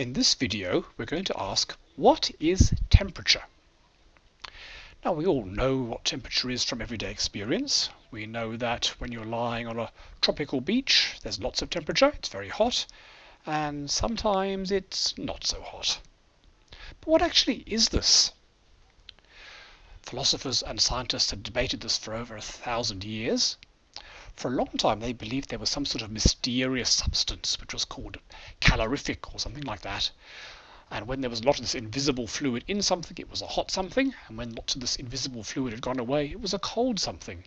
In this video we're going to ask what is temperature? Now we all know what temperature is from everyday experience. We know that when you're lying on a tropical beach there's lots of temperature, it's very hot, and sometimes it's not so hot. But what actually is this? Philosophers and scientists have debated this for over a thousand years. For a long time they believed there was some sort of mysterious substance which was called calorific or something like that. And when there was a lot of this invisible fluid in something, it was a hot something. And when lots of this invisible fluid had gone away, it was a cold something.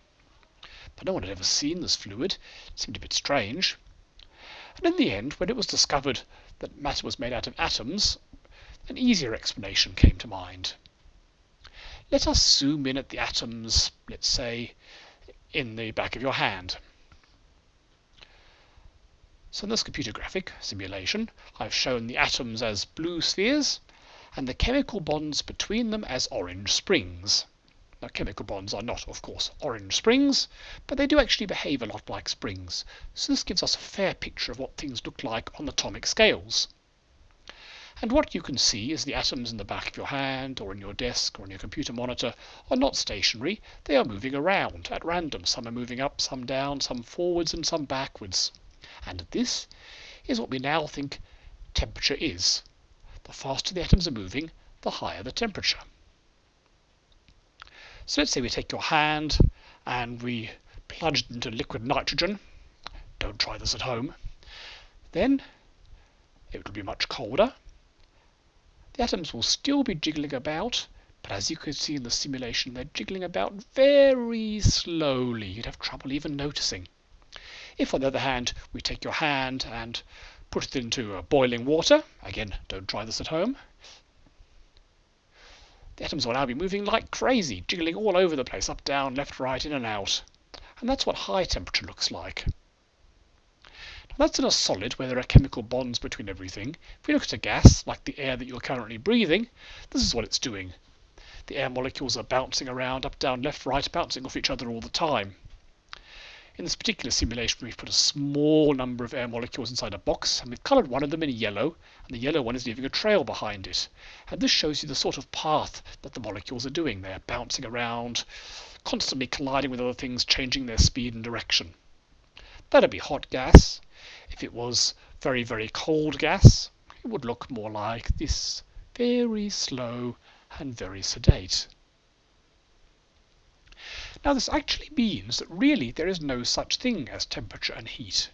But no one had ever seen this fluid. It seemed a bit strange. And in the end, when it was discovered that matter was made out of atoms, an easier explanation came to mind. Let us zoom in at the atoms, let's say, in the back of your hand. So in this computer graphic simulation, I've shown the atoms as blue spheres and the chemical bonds between them as orange springs. Now chemical bonds are not, of course, orange springs, but they do actually behave a lot like springs. So this gives us a fair picture of what things look like on atomic scales. And what you can see is the atoms in the back of your hand or in your desk or on your computer monitor are not stationary, they are moving around at random. Some are moving up, some down, some forwards and some backwards. And this is what we now think temperature is. The faster the atoms are moving, the higher the temperature. So let's say we take your hand and we plunge it into liquid nitrogen. Don't try this at home. Then it will be much colder the atoms will still be jiggling about, but as you can see in the simulation, they're jiggling about very slowly. You'd have trouble even noticing. If, on the other hand, we take your hand and put it into boiling water, again, don't try this at home, the atoms will now be moving like crazy, jiggling all over the place, up, down, left, right, in and out. And that's what high temperature looks like. That's in a solid where there are chemical bonds between everything. If we look at a gas, like the air that you're currently breathing, this is what it's doing. The air molecules are bouncing around, up, down, left, right, bouncing off each other all the time. In this particular simulation, we've put a small number of air molecules inside a box, and we've coloured one of them in yellow, and the yellow one is leaving a trail behind it. And this shows you the sort of path that the molecules are doing. They're bouncing around, constantly colliding with other things, changing their speed and direction. That'd be hot gas. If it was very, very cold gas, it would look more like this, very slow and very sedate. Now this actually means that really there is no such thing as temperature and heat.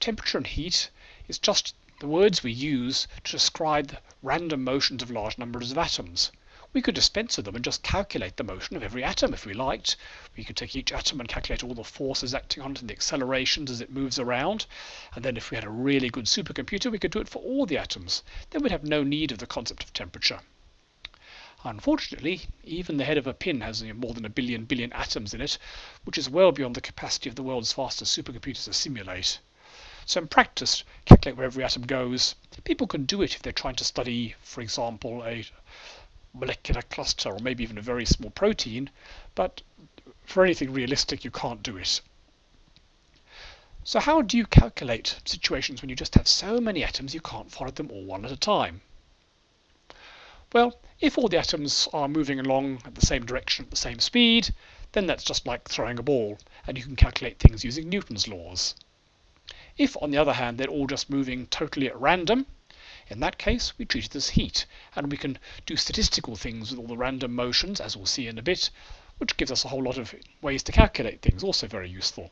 Temperature and heat is just the words we use to describe the random motions of large numbers of atoms. We could dispense with them and just calculate the motion of every atom if we liked. We could take each atom and calculate all the forces acting on it and the accelerations as it moves around. And then if we had a really good supercomputer, we could do it for all the atoms. Then we'd have no need of the concept of temperature. Unfortunately, even the head of a pin has more than a billion billion atoms in it, which is well beyond the capacity of the world's fastest supercomputers to simulate. So in practice, calculate where every atom goes. People can do it if they're trying to study, for example, a molecular cluster or maybe even a very small protein, but for anything realistic you can't do it. So how do you calculate situations when you just have so many atoms you can't follow them all one at a time? Well, if all the atoms are moving along at the same direction at the same speed, then that's just like throwing a ball, and you can calculate things using Newton's laws. If, on the other hand, they're all just moving totally at random, in that case, we treat it as heat, and we can do statistical things with all the random motions, as we'll see in a bit, which gives us a whole lot of ways to calculate things, also very useful.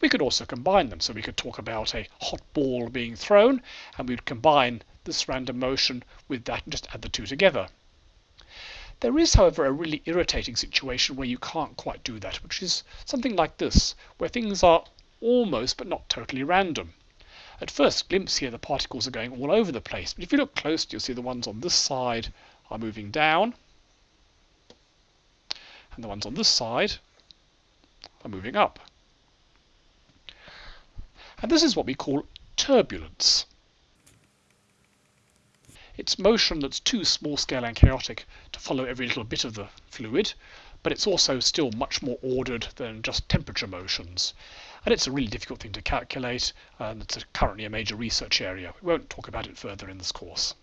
We could also combine them, so we could talk about a hot ball being thrown, and we'd combine this random motion with that and just add the two together. There is, however, a really irritating situation where you can't quite do that, which is something like this, where things are almost but not totally random. At first glimpse here, the particles are going all over the place, but if you look closely, you'll see the ones on this side are moving down, and the ones on this side are moving up. And this is what we call turbulence. It's motion that's too small scale and chaotic to follow every little bit of the fluid, but it's also still much more ordered than just temperature motions. And it's a really difficult thing to calculate, and it's currently a major research area. We won't talk about it further in this course.